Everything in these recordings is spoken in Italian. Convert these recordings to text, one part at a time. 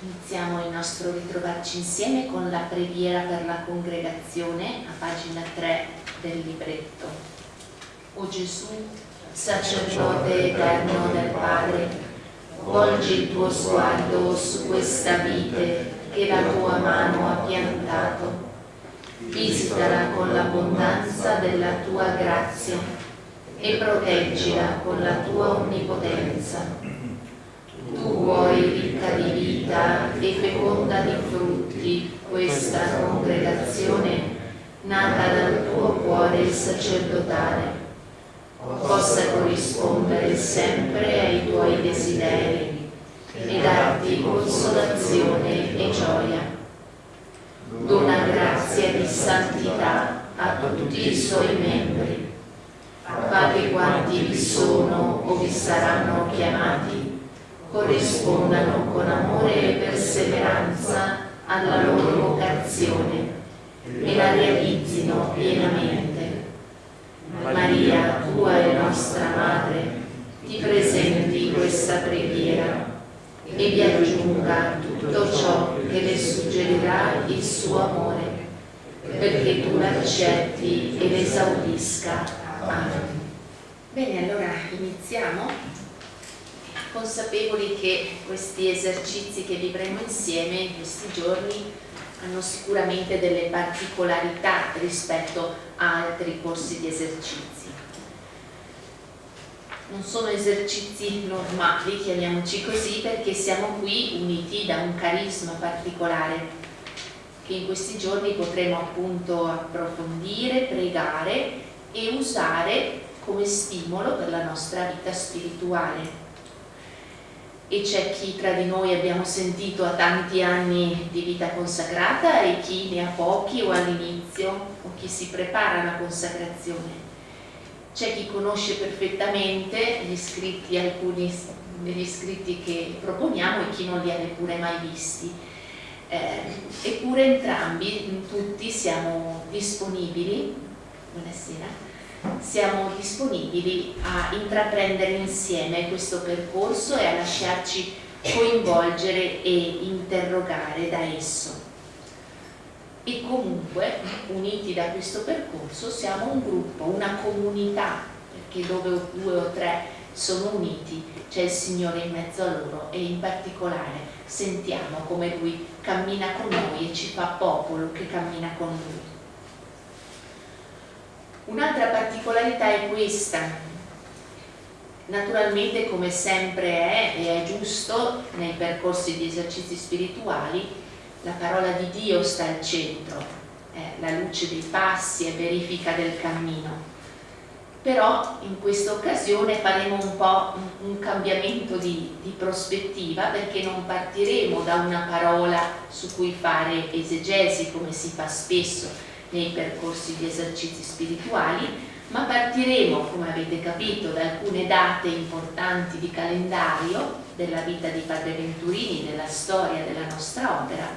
Iniziamo il nostro ritrovarci insieme con la preghiera per la congregazione a pagina 3 del libretto. O Gesù, sacerdote eterno del Padre, volgi il tuo sguardo su questa vite che la tua mano ha piantato. Visitala con l'abbondanza della tua grazia e proteggila con la tua onnipotenza tu vuoi ricca di vita e feconda di frutti questa congregazione nata dal tuo cuore sacerdotale possa corrispondere sempre ai tuoi desideri e darti consolazione e gioia. Dona grazia di santità a tutti i suoi membri, fa che quanti vi sono o vi saranno chiamati corrispondano con amore e perseveranza alla loro vocazione e la realizzino pienamente. Maria, tua e nostra Madre, ti presenti questa preghiera e vi aggiunga tutto ciò che le suggerirà il suo amore, perché tu l'accetti e l'esaudisca. Amen. Bene, allora iniziamo consapevoli che questi esercizi che vivremo insieme in questi giorni hanno sicuramente delle particolarità rispetto a altri corsi di esercizi. Non sono esercizi normali, chiamiamoci così, perché siamo qui uniti da un carisma particolare che in questi giorni potremo appunto approfondire, pregare e usare come stimolo per la nostra vita spirituale e c'è chi tra di noi abbiamo sentito ha tanti anni di vita consacrata e chi ne ha pochi o all'inizio o chi si prepara alla consacrazione. C'è chi conosce perfettamente gli scritti, alcuni degli scritti che proponiamo e chi non li ha neppure mai visti. Eh, eppure entrambi, tutti siamo disponibili, buonasera, siamo disponibili a intraprendere insieme questo percorso e a lasciarci coinvolgere e interrogare da esso. E comunque, uniti da questo percorso, siamo un gruppo, una comunità, perché dove due o tre sono uniti c'è il Signore in mezzo a loro e in particolare sentiamo come Lui cammina con noi e ci fa popolo che cammina con Lui. Un'altra particolarità è questa, naturalmente come sempre è e è giusto nei percorsi di esercizi spirituali, la parola di Dio sta al centro, è la luce dei passi e verifica del cammino. Però in questa occasione faremo un po' un cambiamento di, di prospettiva perché non partiremo da una parola su cui fare esegesi come si fa spesso, nei percorsi di esercizi spirituali, ma partiremo, come avete capito, da alcune date importanti di calendario della vita di Padre Venturini, della storia della nostra opera,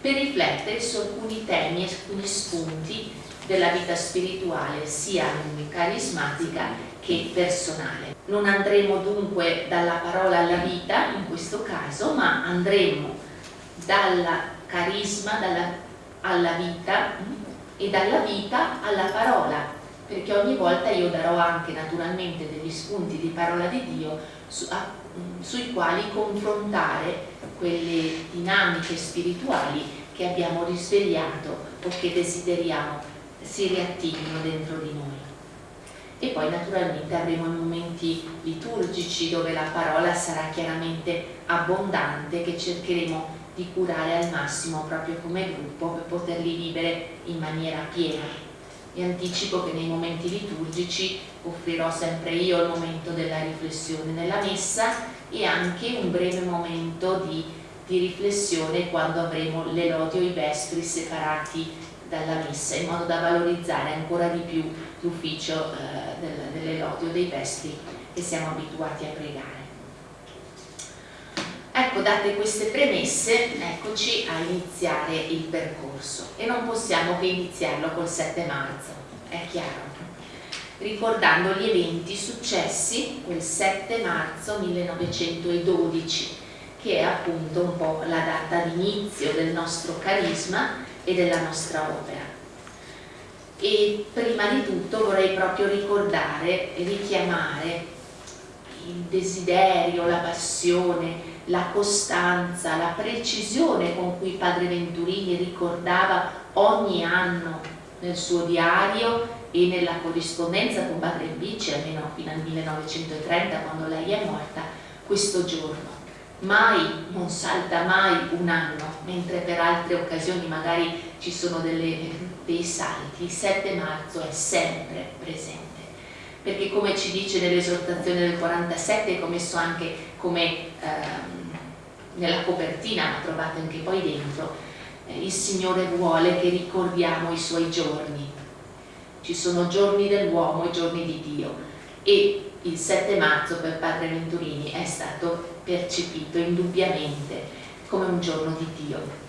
per riflettere su alcuni temi e alcuni spunti della vita spirituale, sia carismatica che personale. Non andremo dunque dalla parola alla vita, in questo caso, ma andremo dal carisma dalla, alla vita e dalla vita alla parola, perché ogni volta io darò anche naturalmente degli spunti di parola di Dio su, a, mm, sui quali confrontare quelle dinamiche spirituali che abbiamo risvegliato o che desideriamo si riattivino dentro di noi. E poi naturalmente avremo i momenti liturgici dove la parola sarà chiaramente abbondante che cercheremo di curare al massimo proprio come gruppo per poterli vivere in maniera piena. Vi anticipo che nei momenti liturgici offrirò sempre io il momento della riflessione nella messa e anche un breve momento di, di riflessione quando avremo l'elodio e i vespri separati dalla messa in modo da valorizzare ancora di più l'ufficio eh, dell'elodio dei vespri che siamo abituati a pregare. Ecco, date queste premesse, eccoci a iniziare il percorso e non possiamo che iniziarlo col 7 marzo, è chiaro, ricordando gli eventi successi quel 7 marzo 1912 che è appunto un po' la data d'inizio del nostro carisma e della nostra opera. E prima di tutto vorrei proprio ricordare e richiamare il desiderio, la passione, la costanza, la precisione con cui Padre Venturini ricordava ogni anno nel suo diario e nella corrispondenza con Padre Bici, almeno fino al 1930 quando lei è morta, questo giorno. Mai, non salta mai un anno, mentre per altre occasioni magari ci sono delle, dei salti, il 7 marzo è sempre presente perché come ci dice nell'esortazione del 47, come messo anche come ehm, nella copertina, ma trovate anche poi dentro, eh, il Signore vuole che ricordiamo i suoi giorni. Ci sono giorni dell'uomo e giorni di Dio e il 7 marzo per Padre Venturini è stato percepito indubbiamente come un giorno di Dio.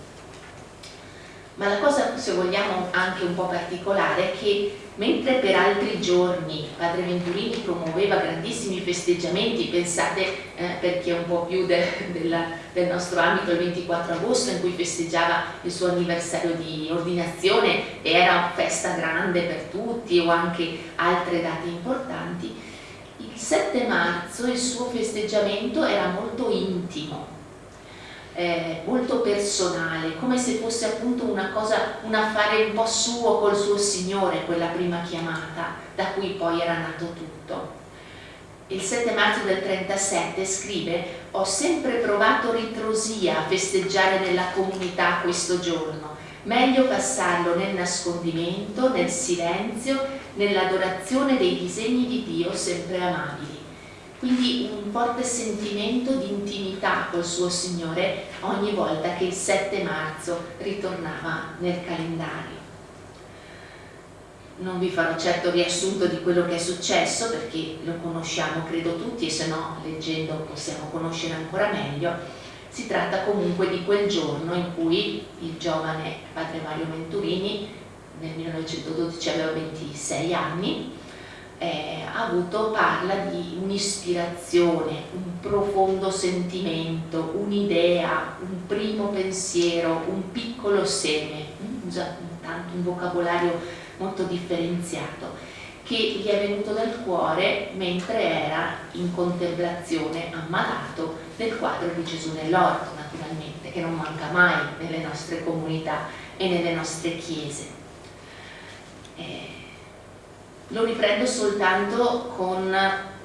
Ma la cosa, se vogliamo, anche un po' particolare è che mentre per altri giorni Padre Venturini promuoveva grandissimi festeggiamenti, pensate eh, per chi è un po' più de, de del nostro ambito il 24 agosto in cui festeggiava il suo anniversario di ordinazione e era una festa grande per tutti o anche altre date importanti, il 7 marzo il suo festeggiamento era molto intimo eh, molto personale, come se fosse appunto una cosa, un affare un po' suo col suo Signore, quella prima chiamata, da cui poi era nato tutto. Il 7 marzo del 37 scrive «Ho sempre provato ritrosia a festeggiare nella comunità questo giorno, meglio passarlo nel nascondimento, nel silenzio, nell'adorazione dei disegni di Dio sempre amabili quindi un forte sentimento di intimità col suo Signore ogni volta che il 7 marzo ritornava nel calendario. Non vi farò certo riassunto di quello che è successo perché lo conosciamo credo tutti e se no leggendo possiamo conoscere ancora meglio. Si tratta comunque di quel giorno in cui il giovane padre Mario Venturini nel 1912 aveva 26 anni eh, avuto, parla di un'ispirazione, un profondo sentimento, un'idea, un primo pensiero, un piccolo seme, mm, usa tanto un vocabolario molto differenziato, che gli è venuto dal cuore mentre era in contemplazione ammalato del quadro di Gesù nell'orto, naturalmente, che non manca mai nelle nostre comunità e nelle nostre chiese. Eh, lo riprendo soltanto con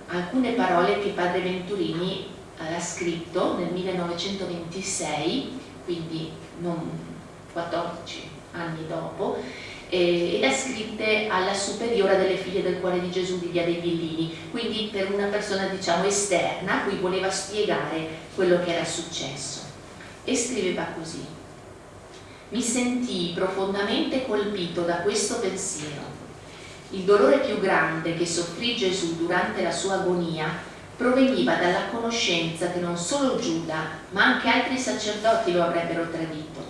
alcune parole che padre Venturini ha scritto nel 1926, quindi non 14 anni dopo, eh, e le ha scritte alla superiora delle figlie del cuore di Gesù di Via dei Villini, quindi per una persona diciamo esterna a cui voleva spiegare quello che era successo. E scriveva così, mi sentii profondamente colpito da questo pensiero il dolore più grande che soffrì Gesù durante la sua agonia proveniva dalla conoscenza che non solo Giuda, ma anche altri sacerdoti lo avrebbero tradito.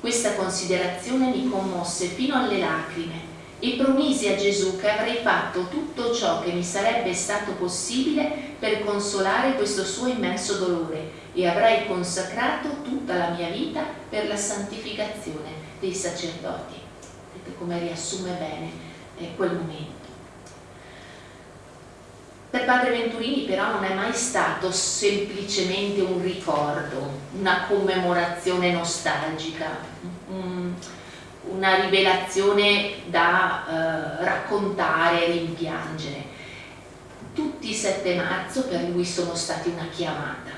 Questa considerazione mi commosse fino alle lacrime e promisi a Gesù che avrei fatto tutto ciò che mi sarebbe stato possibile per consolare questo suo immenso dolore e avrei consacrato tutta la mia vita per la santificazione dei sacerdoti. Vedete come riassume bene eh, quel momento. Per Padre Venturini però non è mai stato semplicemente un ricordo, una commemorazione nostalgica, un, una rivelazione da eh, raccontare e rimpiangere. Tutti i 7 marzo per lui sono stati una chiamata.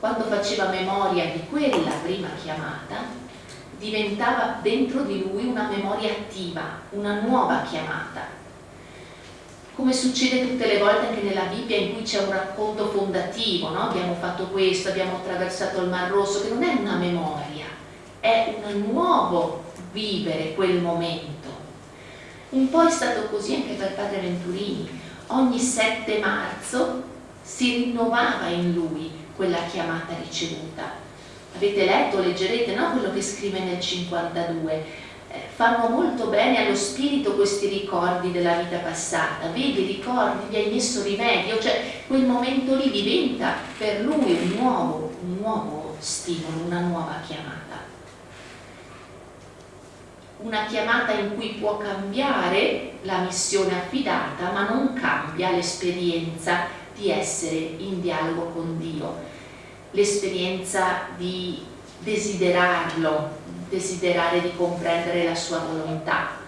Quando faceva memoria di quella prima chiamata, diventava dentro di lui una memoria attiva, una nuova chiamata. Come succede tutte le volte anche nella Bibbia in cui c'è un racconto fondativo, no? abbiamo fatto questo, abbiamo attraversato il Mar Rosso, che non è una memoria, è un nuovo vivere quel momento. Un po' è stato così anche per Padre Venturini, ogni 7 marzo si rinnovava in lui quella chiamata ricevuta avete letto, leggerete no? quello che scrive nel 52 eh, fanno molto bene allo spirito questi ricordi della vita passata vedi, ricordi, gli hai messo rimedio cioè quel momento lì diventa per lui un nuovo un nuovo stimolo, una nuova chiamata. Una chiamata in cui può cambiare la missione affidata, ma non cambia l'esperienza di essere in dialogo con Dio, l'esperienza di desiderarlo, desiderare di comprendere la sua volontà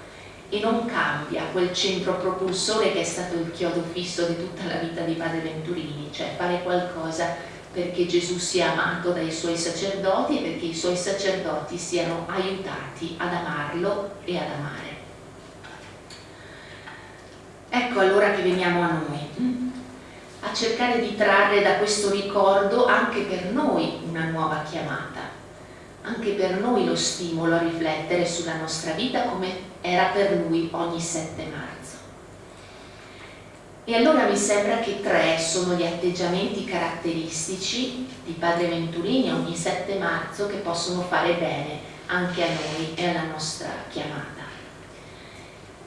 e non cambia quel centro propulsore che è stato il chiodo fisso di tutta la vita di Padre Venturini, cioè fare qualcosa perché Gesù sia amato dai suoi sacerdoti e perché i suoi sacerdoti siano aiutati ad amarlo e ad amare. Ecco allora che veniamo a noi, a cercare di trarre da questo ricordo anche per noi una nuova chiamata, anche per noi lo stimolo a riflettere sulla nostra vita come era per lui ogni 7 marzo. E allora mi sembra che tre sono gli atteggiamenti caratteristici di Padre Venturini ogni 7 marzo che possono fare bene anche a noi e alla nostra chiamata.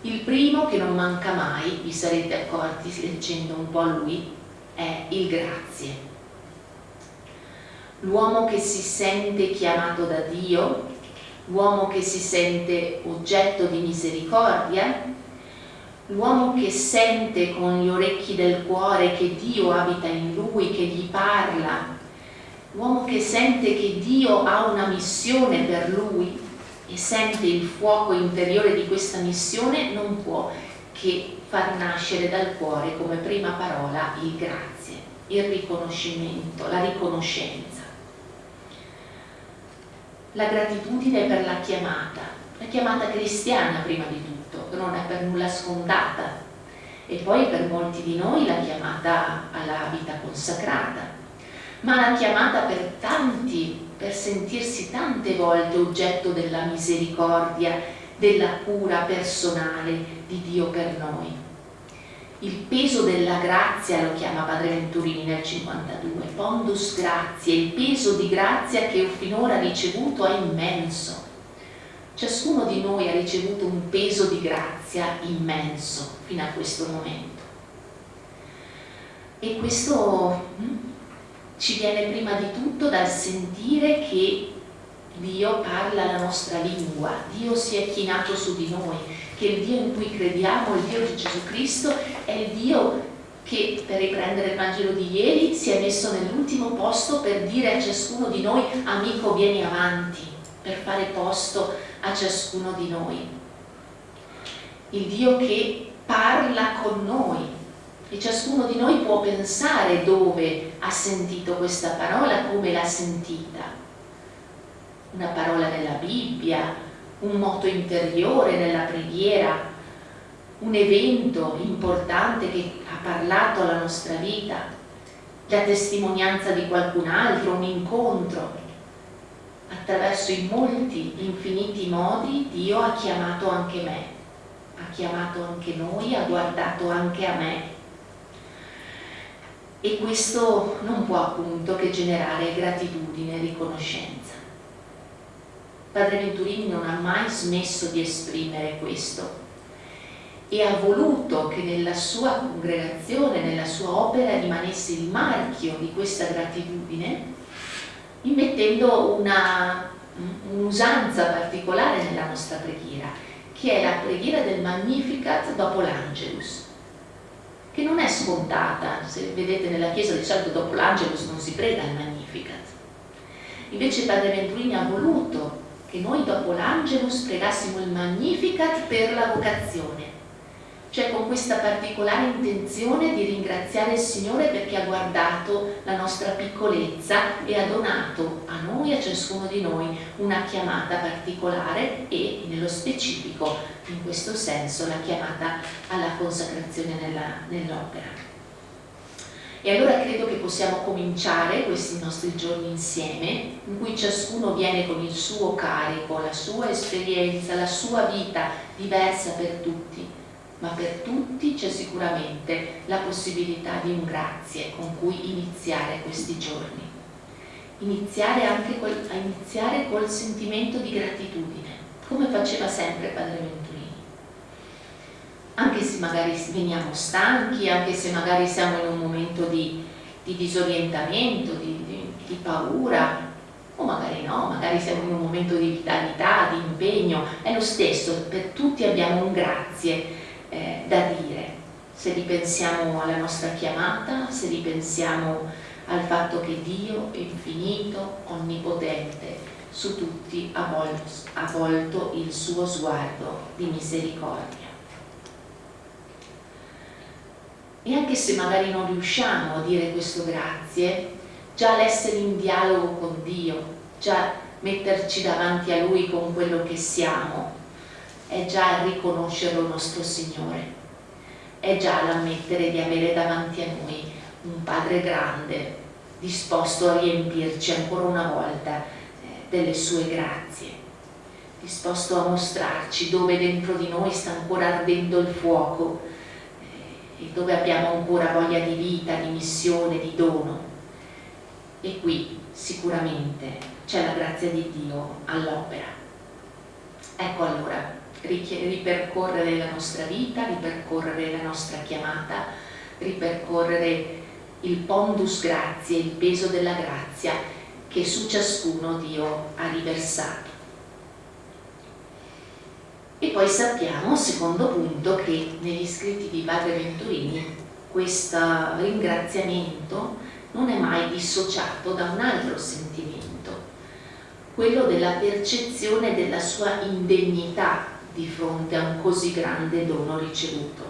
Il primo, che non manca mai, vi sarete accorti leggendo un po' lui, è il grazie. L'uomo che si sente chiamato da Dio, l'uomo che si sente oggetto di misericordia, l'uomo che sente con gli orecchi del cuore che Dio abita in lui, che gli parla, l'uomo che sente che Dio ha una missione per lui e sente il fuoco interiore di questa missione, non può che far nascere dal cuore come prima parola il grazie, il riconoscimento, la riconoscenza. La gratitudine per la chiamata, la chiamata cristiana prima di tutto non è per nulla scontata e poi per molti di noi la chiamata alla vita consacrata, ma la chiamata per tanti, per sentirsi tante volte oggetto della misericordia, della cura personale di Dio per noi. Il peso della grazia lo chiama Padre Venturini nel 52, pondus grazie, il peso di grazia che ho finora ricevuto è immenso Ciascuno di noi ha ricevuto un peso di grazia immenso fino a questo momento. E questo hm, ci viene prima di tutto dal sentire che Dio parla la nostra lingua, Dio si è chinato su di noi, che il Dio in cui crediamo, il Dio di Gesù Cristo, è il Dio che, per riprendere il Vangelo di ieri, si è messo nell'ultimo posto per dire a ciascuno di noi, amico vieni avanti, per fare posto a ciascuno di noi. Il Dio che parla con noi e ciascuno di noi può pensare dove ha sentito questa parola, come l'ha sentita. Una parola nella Bibbia, un moto interiore nella preghiera, un evento importante che ha parlato alla nostra vita, la testimonianza di qualcun altro, un incontro, attraverso i molti, infiniti modi Dio ha chiamato anche me, ha chiamato anche noi, ha guardato anche a me. E questo non può appunto che generare gratitudine e riconoscenza. Padre Venturini non ha mai smesso di esprimere questo e ha voluto che nella sua congregazione, nella sua opera rimanesse il marchio di questa gratitudine immettendo un'usanza particolare nella nostra preghiera, che è la preghiera del Magnificat dopo l'Angelus, che non è scontata, se vedete nella chiesa di solito dopo l'Angelus non si prega il Magnificat. Invece Padre Venturini ha voluto che noi dopo l'Angelus pregassimo il Magnificat per la vocazione, cioè con questa particolare intenzione di ringraziare il Signore perché ha guardato la nostra piccolezza e ha donato a noi, a ciascuno di noi, una chiamata particolare e nello specifico, in questo senso, la chiamata alla consacrazione nell'opera. E allora credo che possiamo cominciare questi nostri giorni insieme, in cui ciascuno viene con il suo carico, la sua esperienza, la sua vita diversa per tutti, ma per tutti c'è sicuramente la possibilità di un grazie con cui iniziare questi giorni. Iniziare anche col, iniziare col sentimento di gratitudine, come faceva sempre Padre Venturini. Anche se magari veniamo stanchi, anche se magari siamo in un momento di, di disorientamento, di, di, di paura, o magari no, magari siamo in un momento di vitalità, di impegno, è lo stesso, per tutti abbiamo un grazie eh, da dire. Se ripensiamo alla nostra chiamata, se ripensiamo al fatto che Dio è infinito, onnipotente, su tutti ha volto, ha volto il suo sguardo di misericordia. E anche se magari non riusciamo a dire questo grazie, già l'essere in dialogo con Dio, già metterci davanti a Lui con quello che siamo, è già riconoscerlo nostro Signore, è già l'ammettere di avere davanti a noi un Padre grande, disposto a riempirci ancora una volta eh, delle sue grazie, disposto a mostrarci dove dentro di noi sta ancora ardendo il fuoco dove abbiamo ancora voglia di vita, di missione, di dono. E qui sicuramente c'è la grazia di Dio all'opera. Ecco allora, ripercorrere la nostra vita, ripercorrere la nostra chiamata, ripercorrere il pondus grazie, il peso della grazia che su ciascuno Dio ha riversato. E poi sappiamo, secondo punto, che negli scritti di Padre Venturini questo ringraziamento non è mai dissociato da un altro sentimento, quello della percezione della sua indegnità di fronte a un così grande dono ricevuto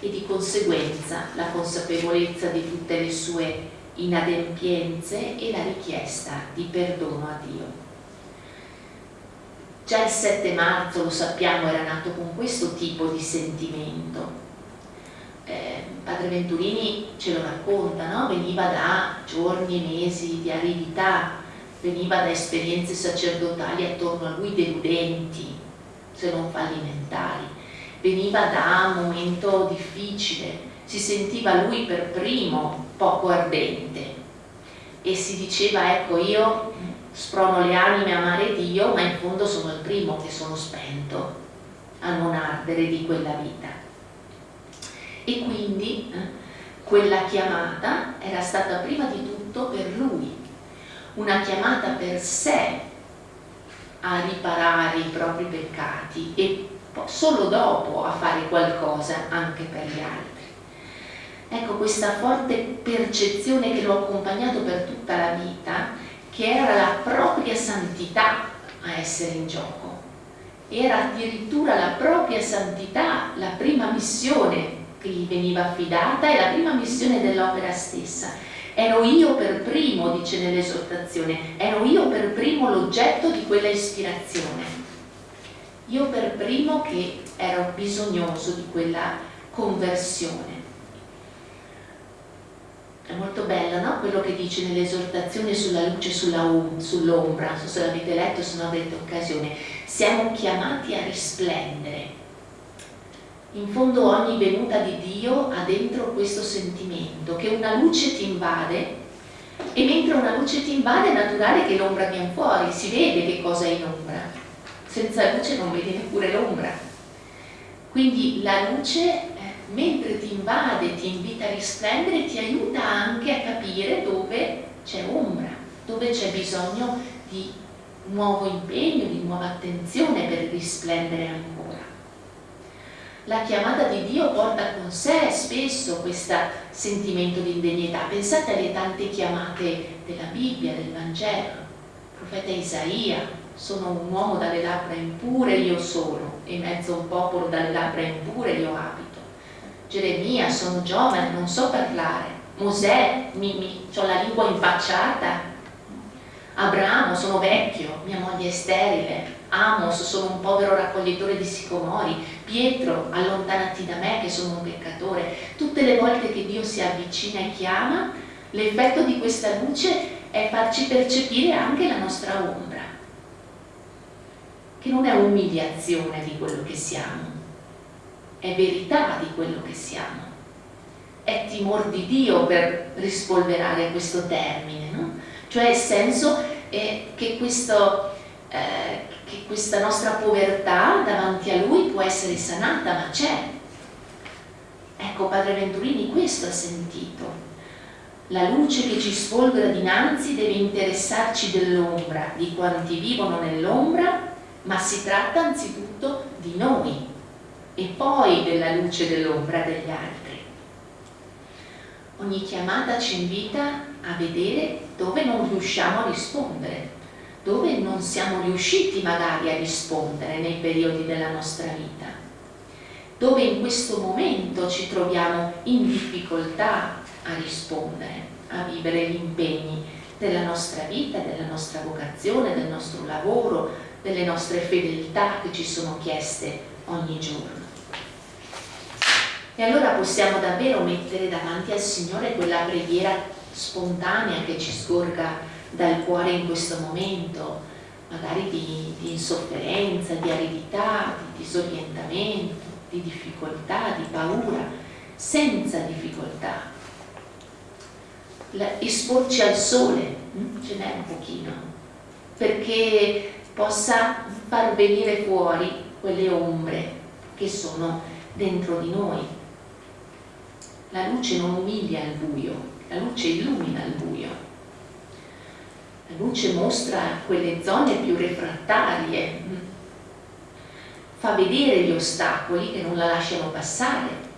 e di conseguenza la consapevolezza di tutte le sue inadempienze e la richiesta di perdono a Dio. Già il 7 marzo, lo sappiamo, era nato con questo tipo di sentimento. Eh, Padre Venturini ce lo racconta, no? veniva da giorni e mesi di aridità, veniva da esperienze sacerdotali attorno a lui deludenti, se non fallimentari veniva da un momento difficile, si sentiva lui per primo poco ardente e si diceva ecco io sprono le anime a amare Dio ma in fondo sono il primo che sono spento a non ardere di quella vita e quindi eh, quella chiamata era stata prima di tutto per lui una chiamata per sé a riparare i propri peccati e solo dopo a fare qualcosa anche per gli altri. Ecco questa forte percezione che l'ho accompagnato per tutta la vita, che era la propria santità a essere in gioco. Era addirittura la propria santità la prima missione che gli veniva affidata e la prima missione dell'opera stessa. Ero io per primo, dice nell'esortazione, ero io per primo l'oggetto di quella ispirazione io per primo che ero bisognoso di quella conversione. È molto bello no? quello che dice nell'esortazione sulla luce sull'ombra, sull non so se l'avete letto, se non avete occasione, siamo chiamati a risplendere. In fondo ogni venuta di Dio ha dentro questo sentimento che una luce ti invade e mentre una luce ti invade è naturale che l'ombra viene fuori, si vede che cosa è in ombra senza luce non vedi neppure l'ombra. Quindi la luce, mentre ti invade, ti invita a risplendere, ti aiuta anche a capire dove c'è ombra, dove c'è bisogno di nuovo impegno, di nuova attenzione per risplendere ancora. La chiamata di Dio porta con sé spesso questo sentimento di indegnità. Pensate alle tante chiamate della Bibbia, del Vangelo, il profeta Isaia, sono un uomo dalle labbra impure io sono, e mezzo un popolo dalle labbra impure io abito. Geremia, sono giovane, non so parlare. Mosè, mi, mi, ho la lingua impacciata. Abramo, sono vecchio, mia moglie è sterile. Amos, sono un povero raccoglitore di sicomori. Pietro, allontanati da me che sono un peccatore. Tutte le volte che Dio si avvicina e chiama, l'effetto di questa luce è farci percepire anche la nostra ombra che non è umiliazione di quello che siamo, è verità di quello che siamo, è timor di Dio per rispolverare questo termine, no? cioè il senso è che, questo, eh, che questa nostra povertà davanti a Lui può essere sanata, ma c'è. Ecco, Padre Venturini questo ha sentito. La luce che ci sfolgora dinanzi deve interessarci dell'ombra, di quanti vivono nell'ombra, ma si tratta anzitutto di noi e poi della luce dell'ombra degli altri. Ogni chiamata ci invita a vedere dove non riusciamo a rispondere, dove non siamo riusciti magari a rispondere nei periodi della nostra vita, dove in questo momento ci troviamo in difficoltà a rispondere, a vivere gli impegni della nostra vita, della nostra vocazione, del nostro lavoro, delle nostre fedeltà che ci sono chieste ogni giorno. E allora possiamo davvero mettere davanti al Signore quella preghiera spontanea che ci scorga dal cuore in questo momento, magari di, di insofferenza, di aridità, di disorientamento, di difficoltà, di paura, senza difficoltà. esporci al sole, hm? ce n'è un pochino, perché possa far venire fuori quelle ombre che sono dentro di noi la luce non umilia il buio, la luce illumina il buio. La luce mostra quelle zone più refrattarie, fa vedere gli ostacoli che non la lasciano passare.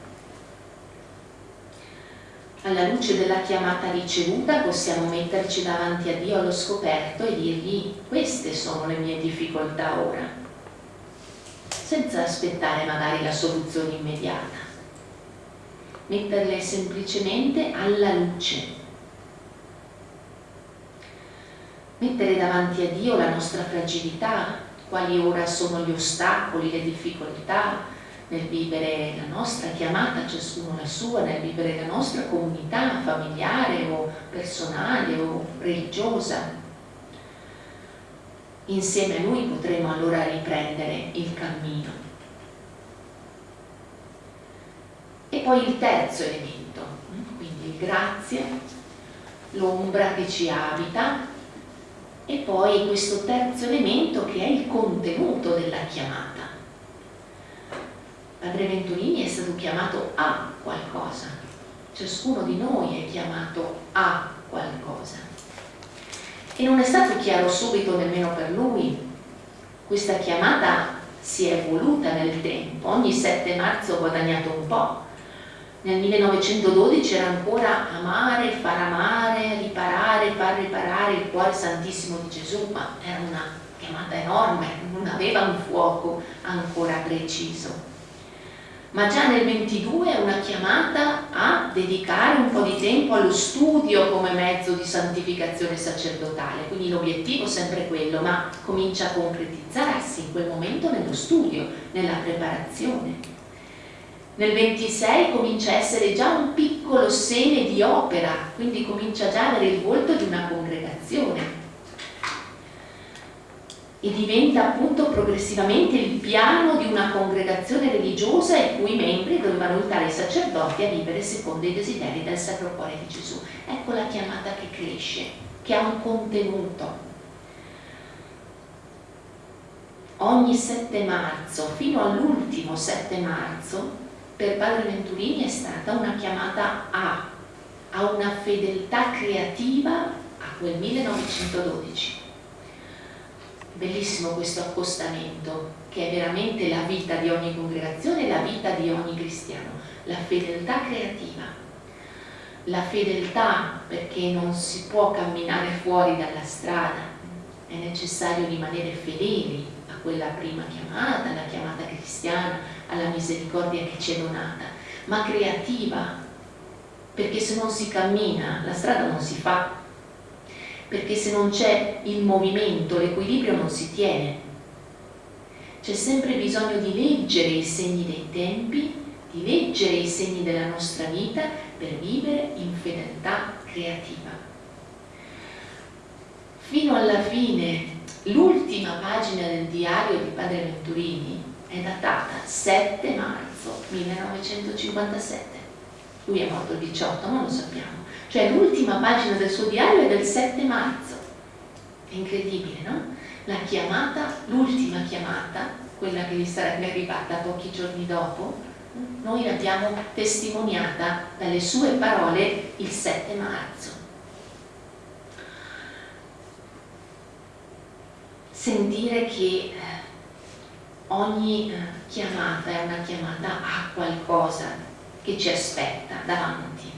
Alla luce della chiamata ricevuta possiamo metterci davanti a Dio allo scoperto e dirgli queste sono le mie difficoltà ora, senza aspettare magari la soluzione immediata metterle semplicemente alla luce. Mettere davanti a Dio la nostra fragilità, quali ora sono gli ostacoli, le difficoltà nel vivere la nostra chiamata, ciascuno la sua, nel vivere la nostra comunità familiare o personale o religiosa. Insieme a Lui potremo allora riprendere il cammino. E poi il terzo elemento, quindi il grazie, l'ombra che ci abita e poi questo terzo elemento che è il contenuto della chiamata. Padre Venturini è stato chiamato a qualcosa, ciascuno di noi è chiamato a qualcosa. E non è stato chiaro subito nemmeno per lui. Questa chiamata si è evoluta nel tempo, ogni 7 marzo ho guadagnato un po', nel 1912 era ancora amare, far amare, riparare, far riparare il cuore santissimo di Gesù, ma era una chiamata enorme, non aveva un fuoco ancora preciso. Ma già nel 22 è una chiamata a dedicare un po' di tempo allo studio come mezzo di santificazione sacerdotale, quindi l'obiettivo è sempre quello, ma comincia a concretizzarsi in quel momento nello studio, nella preparazione. Nel 26 comincia a essere già un piccolo seme di opera, quindi comincia già ad avere il volto di una congregazione e diventa appunto progressivamente il piano di una congregazione religiosa i cui membri dovevano aiutare i sacerdoti a vivere secondo i desideri del Sacro Cuore di Gesù. Ecco la chiamata che cresce, che ha un contenuto. Ogni 7 marzo, fino all'ultimo 7 marzo, per Padre Venturini è stata una chiamata a, a una fedeltà creativa a quel 1912. Bellissimo questo accostamento, che è veramente la vita di ogni congregazione, la vita di ogni cristiano, la fedeltà creativa. La fedeltà perché non si può camminare fuori dalla strada, è necessario rimanere fedeli a quella prima chiamata, la chiamata cristiana, alla misericordia che ci è donata, ma creativa, perché se non si cammina la strada non si fa, perché se non c'è il movimento, l'equilibrio non si tiene. C'è sempre bisogno di leggere i segni dei tempi, di leggere i segni della nostra vita per vivere in fedeltà creativa. Fino alla fine, l'ultima pagina del diario di Padre Venturini è datata 7 marzo 1957. Lui è morto il 18, non lo sappiamo. Cioè l'ultima pagina del suo diario è del 7 marzo. È incredibile, no? La chiamata, l'ultima chiamata, quella che gli sarebbe arrivata pochi giorni dopo, noi l'abbiamo testimoniata dalle sue parole il 7 marzo. Sentire che eh, ogni eh, chiamata è una chiamata a qualcosa che ci aspetta davanti.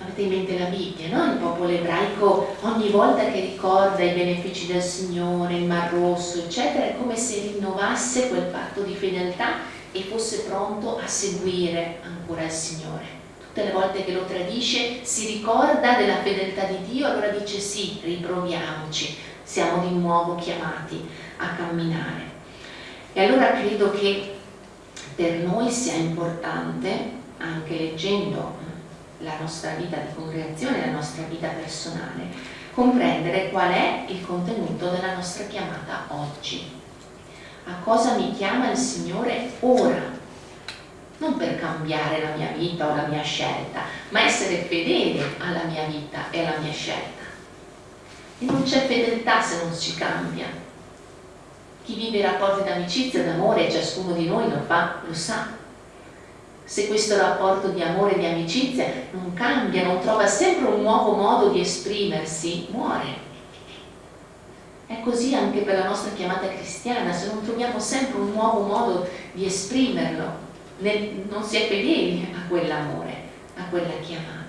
Avete in mente la Bibbia, no? Il popolo ebraico ogni volta che ricorda i benefici del Signore, il Mar Rosso, eccetera, è come se rinnovasse quel patto di fedeltà e fosse pronto a seguire ancora il Signore. Tutte le volte che lo tradisce si ricorda della fedeltà di Dio, allora dice sì, riproviamoci, siamo di nuovo chiamati a camminare. E allora credo che per noi sia importante, anche leggendo la nostra vita di congregazione, la nostra vita personale, comprendere qual è il contenuto della nostra chiamata oggi. A cosa mi chiama il Signore ora? Non per cambiare la mia vita o la mia scelta, ma essere fedele alla mia vita e alla mia scelta. E non c'è fedeltà se non si cambia. Chi vive i rapporti d'amicizia e d'amore, ciascuno di noi lo fa, lo sa se questo rapporto di amore e di amicizia non cambia, non trova sempre un nuovo modo di esprimersi, muore. È così anche per la nostra chiamata cristiana, se non troviamo sempre un nuovo modo di esprimerlo, non si è fedeli a quell'amore, a quella chiamata.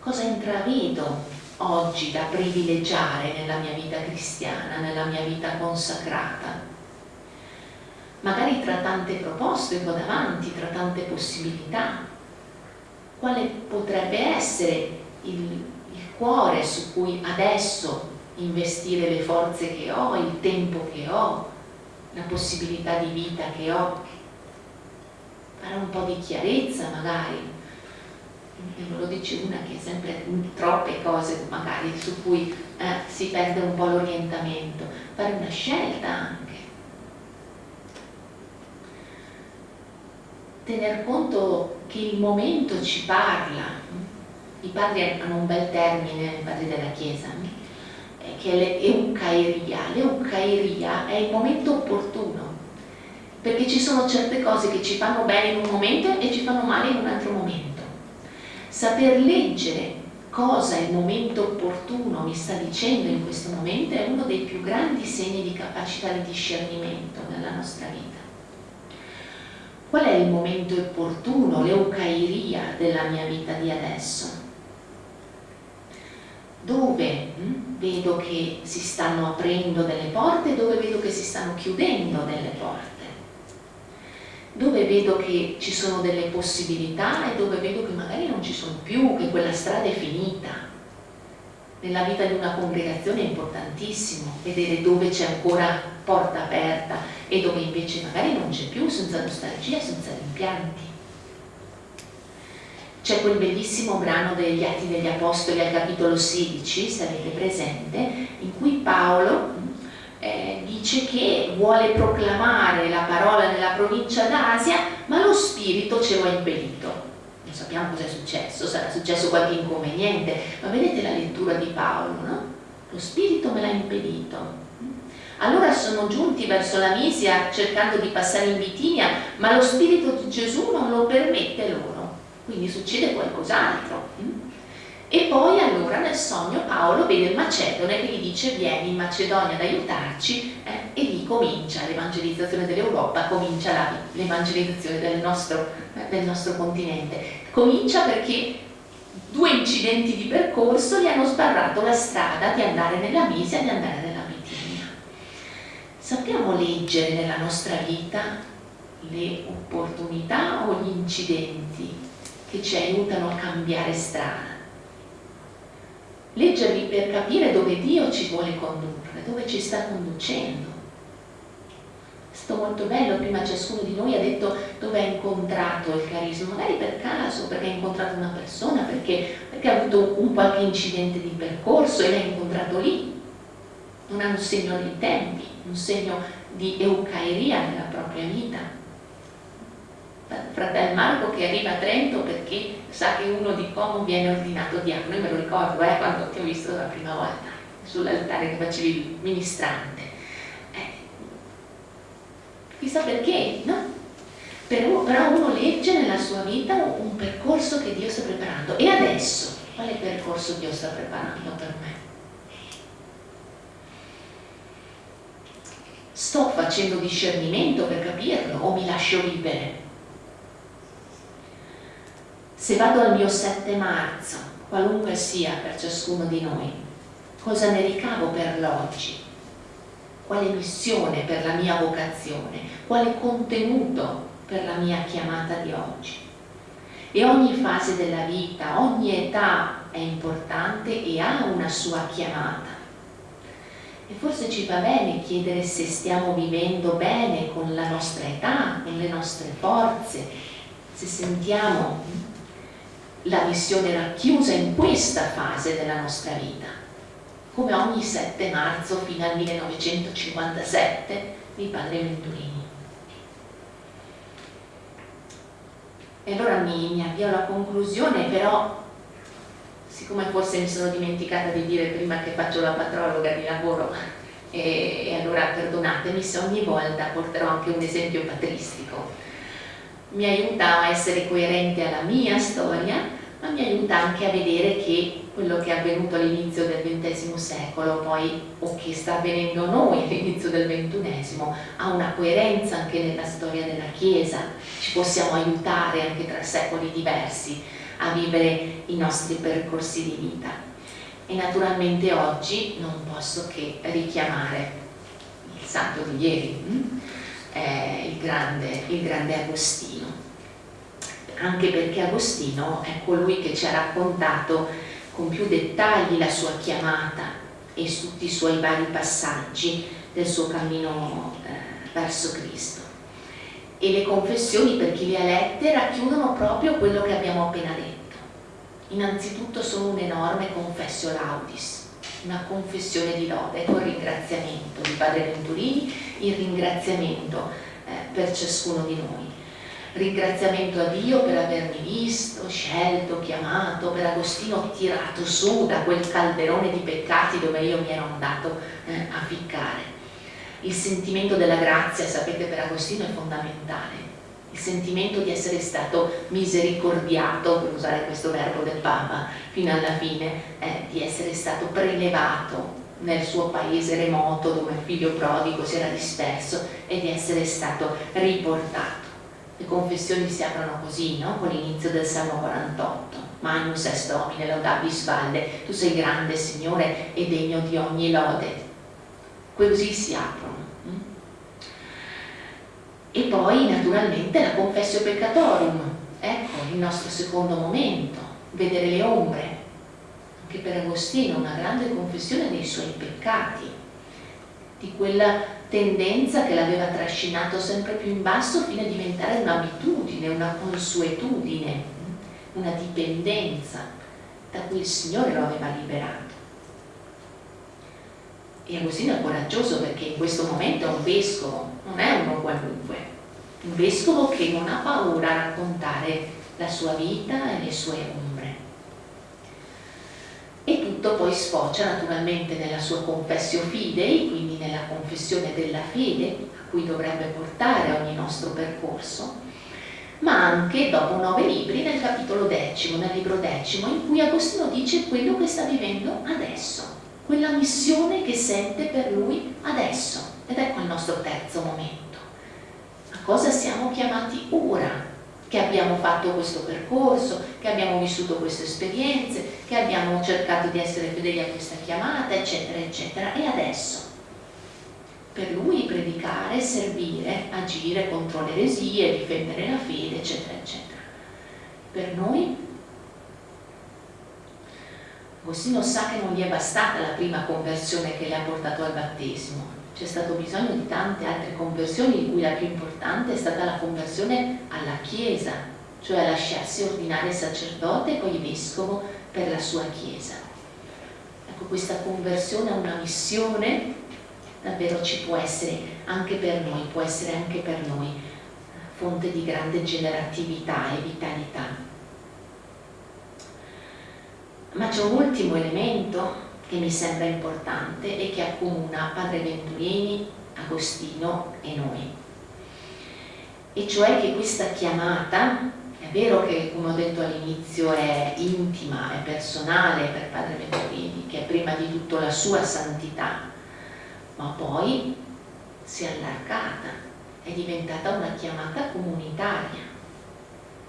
Cosa intravedo oggi da privilegiare nella mia vita cristiana, nella mia vita consacrata? magari tra tante proposte ho davanti, tra tante possibilità, quale potrebbe essere il, il cuore su cui adesso investire le forze che ho, il tempo che ho, la possibilità di vita che ho, fare un po' di chiarezza magari, e non lo dice una che è sempre troppe cose magari su cui eh, si perde un po' l'orientamento, fare una scelta anche. Tener conto che il momento ci parla. I padri hanno un bel termine, i padri della Chiesa, che è l'eucairia. L'eucairia è il momento opportuno, perché ci sono certe cose che ci fanno bene in un momento e ci fanno male in un altro momento. Saper leggere cosa il momento opportuno mi sta dicendo in questo momento è uno dei più grandi segni di capacità di discernimento nella nostra vita. Qual è il momento opportuno, l'eucairia della mia vita di adesso? Dove hm, vedo che si stanno aprendo delle porte dove vedo che si stanno chiudendo delle porte? Dove vedo che ci sono delle possibilità e dove vedo che magari non ci sono più, che quella strada è finita? Nella vita di una congregazione è importantissimo vedere dove c'è ancora porta aperta e dove invece magari non c'è più, senza nostalgia, senza rimpianti. C'è quel bellissimo brano degli Atti degli Apostoli al capitolo 16, se avete presente, in cui Paolo eh, dice che vuole proclamare la parola nella provincia d'Asia, ma lo spirito ce lo ha impedito. Non sappiamo cosa è successo, sarà successo qualche inconveniente, ma vedete la lettura di Paolo, no? Lo spirito me l'ha impedito, allora sono giunti verso la Misia cercando di passare in Bitinia, ma lo Spirito di Gesù non lo permette loro, quindi succede qualcos'altro. E poi allora nel sogno Paolo vede il Macedone che gli dice vieni in Macedonia ad aiutarci eh, e lì comincia l'evangelizzazione dell'Europa, comincia l'evangelizzazione del, eh, del nostro continente. Comincia perché due incidenti di percorso gli hanno sbarrato la strada di andare nella Misia e di andare nella sappiamo leggere nella nostra vita le opportunità o gli incidenti che ci aiutano a cambiare strada. Leggerli per capire dove Dio ci vuole condurre, dove ci sta conducendo. È stato molto bello, prima ciascuno di noi ha detto dove ha incontrato il carisma, magari per caso, perché ha incontrato una persona, perché, perché ha avuto un qualche incidente di percorso e l'ha incontrato lì. Non ha un segno dei tempi un segno di eucairia nella propria vita. Fratello Marco che arriva a Trento perché sa che uno di Como viene ordinato diavolo, io me lo ricordo eh, quando ti ho visto la prima volta sull'altare che facevi il ministrante. chissà perché, no? Però, però uno legge nella sua vita un percorso che Dio sta preparando. E adesso, quale percorso Dio sta preparando per me? Sto facendo discernimento per capirlo o mi lascio vivere? Se vado al mio 7 marzo, qualunque sia per ciascuno di noi, cosa ne ricavo per l'oggi? Quale missione per la mia vocazione? Quale contenuto per la mia chiamata di oggi? E ogni fase della vita, ogni età è importante e ha una sua chiamata. E forse ci va bene chiedere se stiamo vivendo bene con la nostra età, con le nostre forze, se sentiamo la missione racchiusa in questa fase della nostra vita. Come ogni 7 marzo fino al 1957 di Padre Venturini. E allora mi, mi avvio alla conclusione, però siccome forse mi sono dimenticata di dire prima che faccio la patrologa di lavoro e, e allora perdonatemi se ogni volta porterò anche un esempio patristico mi aiuta a essere coerente alla mia storia ma mi aiuta anche a vedere che quello che è avvenuto all'inizio del XX secolo poi o che sta avvenendo noi all'inizio del XXI ha una coerenza anche nella storia della Chiesa ci possiamo aiutare anche tra secoli diversi a vivere i nostri percorsi di vita. E naturalmente oggi non posso che richiamare il santo di ieri? Eh, il, grande, il grande Agostino, anche perché Agostino è colui che ci ha raccontato con più dettagli la sua chiamata e tutti i suoi vari passaggi del suo cammino eh, verso Cristo. E le confessioni per chi le ha lette racchiudono proprio quello che abbiamo appena detto. Innanzitutto sono un enorme confessio laudis, una confessione di lode con ringraziamento di Padre Venturini, il ringraziamento eh, per ciascuno di noi. Ringraziamento a Dio per avermi visto, scelto, chiamato, per Agostino tirato su da quel calderone di peccati dove io mi ero andato eh, a ficcare. Il sentimento della grazia, sapete per Agostino è fondamentale, il sentimento di essere stato misericordiato, per usare questo verbo del Papa, fino alla fine, eh, di essere stato prelevato nel suo paese remoto dove il figlio prodigo si era disperso e di essere stato riportato. Le confessioni si aprono così, no? con l'inizio del Salmo 48. Magnus est Domine, laudabis valle, tu sei grande Signore e degno di ogni lode così si aprono. E poi naturalmente la confessio peccatorium, ecco il nostro secondo momento, vedere le ombre, anche per Agostino una grande confessione dei suoi peccati, di quella tendenza che l'aveva trascinato sempre più in basso fino a diventare un'abitudine, una consuetudine, una dipendenza da cui il Signore lo aveva liberato. E Agostino è coraggioso perché in questo momento è un vescovo, non è uno qualunque, un vescovo che non ha paura a raccontare la sua vita e le sue ombre. E tutto poi sfocia naturalmente nella sua confessio fidei, quindi nella confessione della fede a cui dovrebbe portare ogni nostro percorso, ma anche dopo nove libri nel capitolo decimo, nel libro decimo, in cui Agostino dice quello che sta vivendo adesso quella missione che sente per lui adesso. Ed ecco il nostro terzo momento. A cosa siamo chiamati ora? Che abbiamo fatto questo percorso, che abbiamo vissuto queste esperienze, che abbiamo cercato di essere fedeli a questa chiamata, eccetera, eccetera. E adesso? Per lui predicare, servire, agire contro le eresie, difendere la fede, eccetera, eccetera. Per noi Agostino sa che non gli è bastata la prima conversione che le ha portato al battesimo, c'è stato bisogno di tante altre conversioni, di cui la più importante è stata la conversione alla Chiesa, cioè a lasciarsi ordinare sacerdote e poi vescovo per la sua Chiesa. Ecco, questa conversione a una missione davvero ci può essere anche per noi, può essere anche per noi fonte di grande generatività e vitalità. Ma c'è un ultimo elemento che mi sembra importante e che accomuna Padre Venturini, Agostino e noi. e cioè che questa chiamata, è vero che come ho detto all'inizio è intima, è personale per Padre Venturini, che è prima di tutto la sua santità, ma poi si è allargata, è diventata una chiamata comunitaria.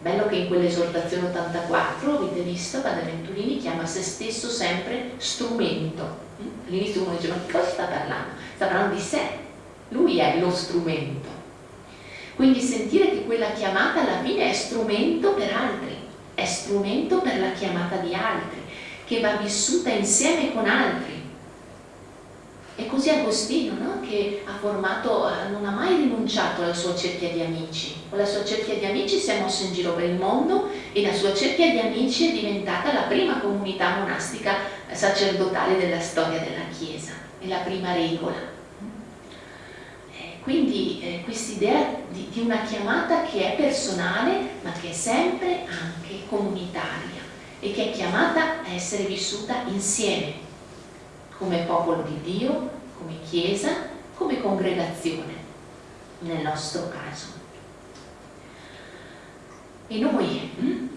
Bello che in quell'esortazione 84, avete visto, Padre Venturini chiama se stesso sempre strumento. All'inizio uno dice ma di cosa sta parlando? Sta parlando di sé, lui è lo strumento. Quindi sentire che quella chiamata alla fine è strumento per altri, è strumento per la chiamata di altri, che va vissuta insieme con altri. E così Agostino, no? che ha formato, non ha mai rinunciato alla sua cerchia di amici. Con la sua cerchia di amici si è mosso in giro per il mondo e la sua cerchia di amici è diventata la prima comunità monastica sacerdotale della storia della Chiesa, è la prima regola. Quindi eh, quest'idea di, di una chiamata che è personale ma che è sempre anche comunitaria e che è chiamata a essere vissuta insieme, come popolo di Dio, come Chiesa, come congregazione, nel nostro caso. E noi, hm?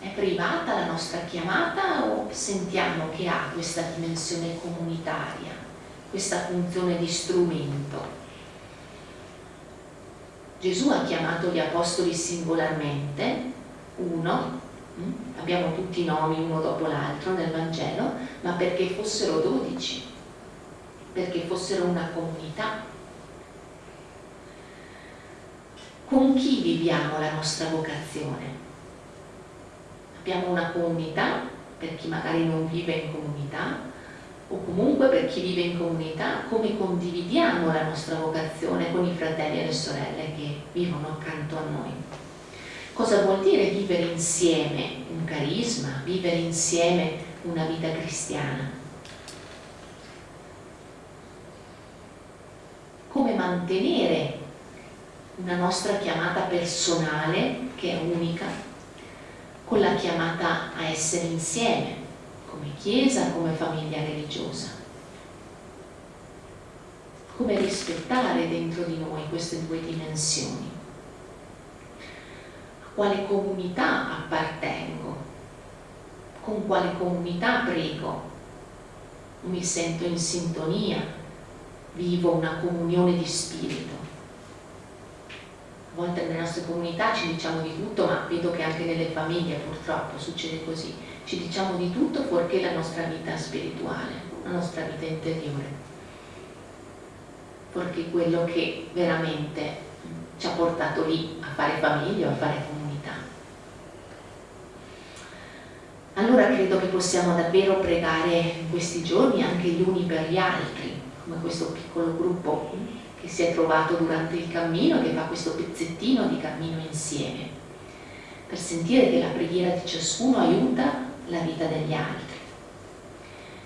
è privata la nostra chiamata o sentiamo che ha questa dimensione comunitaria, questa funzione di strumento? Gesù ha chiamato gli apostoli singolarmente, uno, abbiamo tutti i nomi uno dopo l'altro nel Vangelo, ma perché fossero dodici, perché fossero una comunità. Con chi viviamo la nostra vocazione? Abbiamo una comunità, per chi magari non vive in comunità, o comunque per chi vive in comunità, come condividiamo la nostra vocazione con i fratelli e le sorelle che vivono accanto a noi. Cosa vuol dire vivere insieme un carisma, vivere insieme una vita cristiana? Come mantenere una nostra chiamata personale, che è unica, con la chiamata a essere insieme, come Chiesa, come famiglia religiosa. Come rispettare dentro di noi queste due dimensioni. Quale comunità appartengo? Con quale comunità prego? Mi sento in sintonia? Vivo una comunione di spirito? A volte nelle nostre comunità ci diciamo di tutto, ma vedo che anche nelle famiglie purtroppo succede così ci diciamo di tutto fuorché la nostra vita spirituale, la nostra vita interiore, fuorché quello che veramente ci ha portato lì a fare famiglia a fare comunità. Allora credo che possiamo davvero pregare questi giorni anche gli uni per gli altri, come questo piccolo gruppo che si è trovato durante il cammino, che fa questo pezzettino di cammino insieme, per sentire che la preghiera di ciascuno aiuta la vita degli altri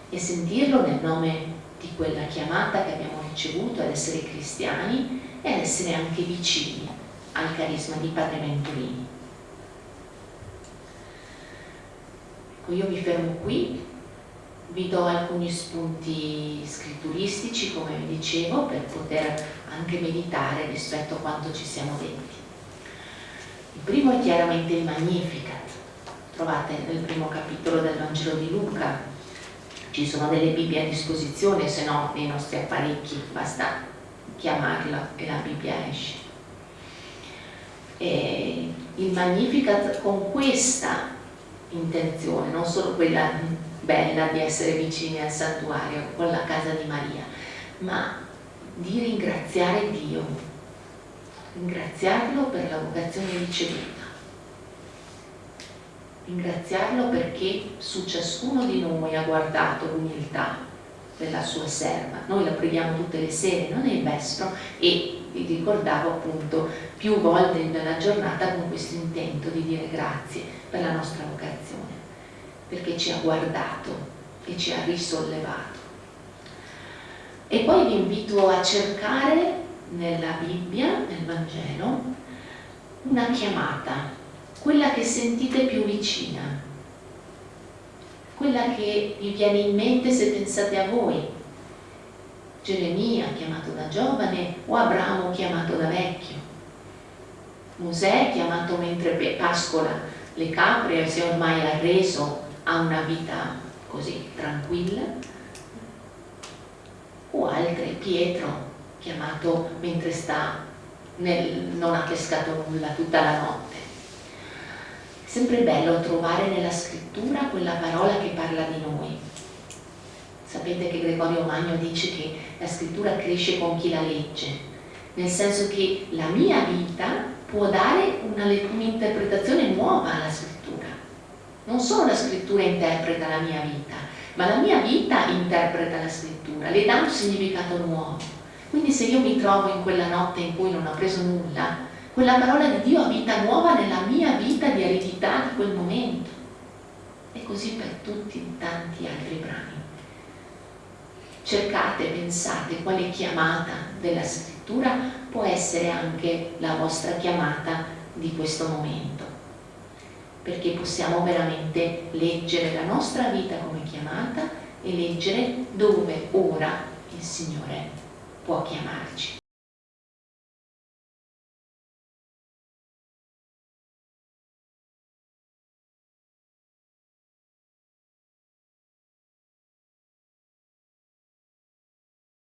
e sentirlo nel nome di quella chiamata che abbiamo ricevuto ad essere cristiani e ad essere anche vicini al carisma di Padre Venturini. Io mi fermo qui, vi do alcuni spunti scritturistici, come vi dicevo, per poter anche meditare rispetto a quanto ci siamo detti. Il primo è chiaramente il Magnificat, trovate nel primo capitolo del Vangelo di Luca, ci sono delle Bibbie a disposizione, se no nei nostri apparecchi basta chiamarla e la Bibbia esce. E il Magnificat con questa intenzione, non solo quella bella di essere vicini al santuario con la casa di Maria, ma di ringraziare Dio, ringraziarlo per la vocazione ricevuta ringraziarlo perché su ciascuno di noi ha guardato l'umiltà della sua serva. Noi la preghiamo tutte le sere, non è il vestro, e vi ricordavo appunto più volte nella giornata con questo intento di dire grazie per la nostra vocazione, perché ci ha guardato e ci ha risollevato. E poi vi invito a cercare nella Bibbia, nel Vangelo, una chiamata quella che sentite più vicina, quella che vi viene in mente se pensate a voi. Geremia chiamato da giovane o Abramo chiamato da vecchio. Mosè chiamato mentre pascola le capre si è ormai arreso a una vita così tranquilla. O altre Pietro chiamato mentre sta nel, non ha pescato nulla tutta la notte. Sempre bello trovare nella scrittura quella parola che parla di noi sapete che Gregorio Magno dice che la scrittura cresce con chi la legge nel senso che la mia vita può dare un'interpretazione nuova alla scrittura. Non solo la scrittura interpreta la mia vita, ma la mia vita interpreta la scrittura, le dà un significato nuovo. Quindi se io mi trovo in quella notte in cui non ho preso nulla, quella parola di Dio ha vita nuova nella mia vita di eredità di quel momento. E così per tutti tanti altri brani. Cercate, pensate quale chiamata della scrittura può essere anche la vostra chiamata di questo momento perché possiamo veramente leggere la nostra vita come chiamata e leggere dove ora il Signore può chiamarci.